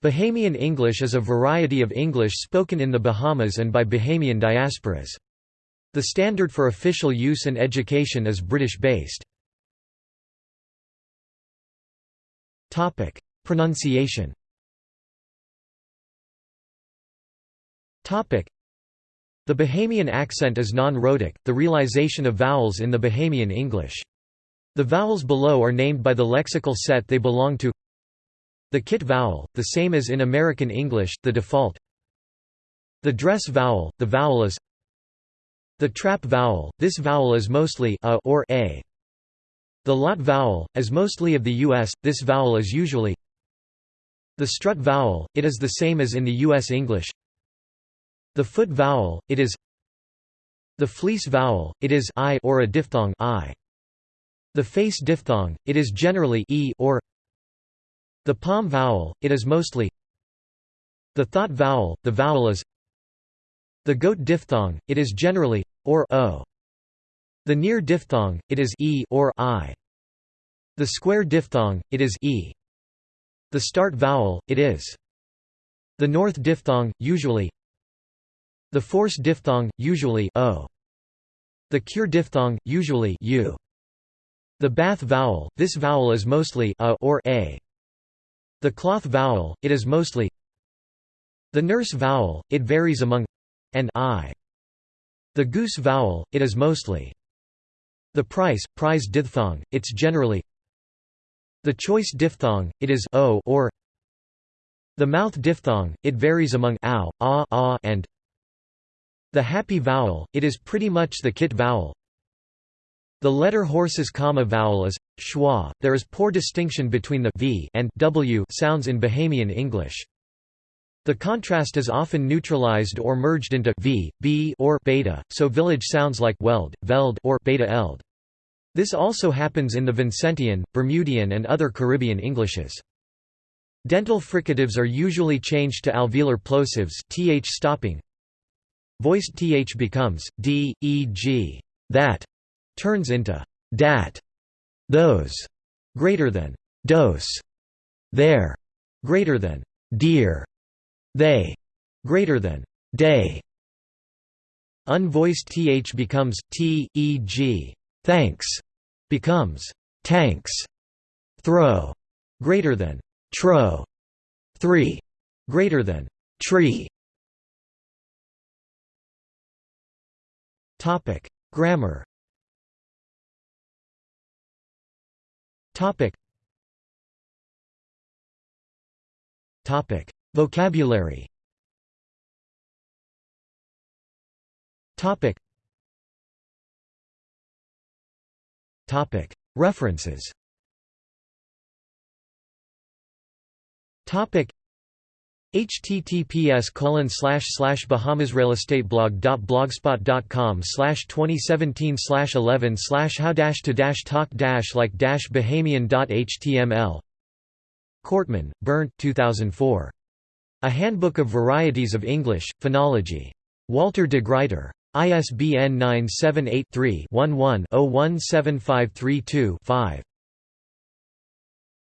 Bahamian English is a variety of English spoken in the Bahamas and by Bahamian diasporas. The standard for official use and education is British-based. Pronunciation The Bahamian accent is non-rhotic, the realization of vowels in the Bahamian English. The vowels below are named by the lexical set they belong to the kit vowel, the same as in American English, the default The dress vowel, the vowel is The trap vowel, this vowel is mostly a or a. The lot vowel, as mostly of the U.S., this vowel is usually The strut vowel, it is the same as in the U.S. English The foot vowel, it is The fleece vowel, it is I or a diphthong I. The face diphthong, it is generally e or the palm vowel, it is mostly The thought vowel, the vowel is The goat diphthong, it is generally or o. The near diphthong, it is e or i. The square diphthong, it is e. The start vowel, it is the north diphthong, usually the force diphthong, usually o. The cure diphthong, usually u. The bath vowel, this vowel is mostly a or a. The cloth vowel, it is mostly. The nurse vowel, it varies among and I. The goose vowel, it is mostly. The price, prize diphthong, it's generally. The choice diphthong, it is o or. The mouth diphthong, it varies among ow, ah, ah and. The happy vowel, it is pretty much the kit vowel the letter horse's comma vowel is schwa. There is poor distinction between the v and w sounds in Bahamian English. The contrast is often neutralized or merged into v, b or beta, so village sounds like weld, veld or beta eld. This also happens in the Vincentian, Bermudian and other Caribbean Englishes. Dental fricatives are usually changed to alveolar plosives th stopping. Voiced th becomes d, e.g. that, turns into dat, those, greater than dose, there, greater than dear, they, greater than day. Unvoiced th becomes t, e.g. thanks, becomes tanks, throw, greater than tro, three, greater than tree. Topic: Grammar Topic. Topic. Vocabulary Topic. Topic. References Topic https colon slash slash bahamasrealestateblog.blogspot.com slash 2017 slash 11 slash how dash to dash talk dash like dash bahamian.html Kortmann, Bernd 2004. A Handbook of Varieties of English, Phonology. Walter de Gruyter. ISBN 978 3 11 017532 5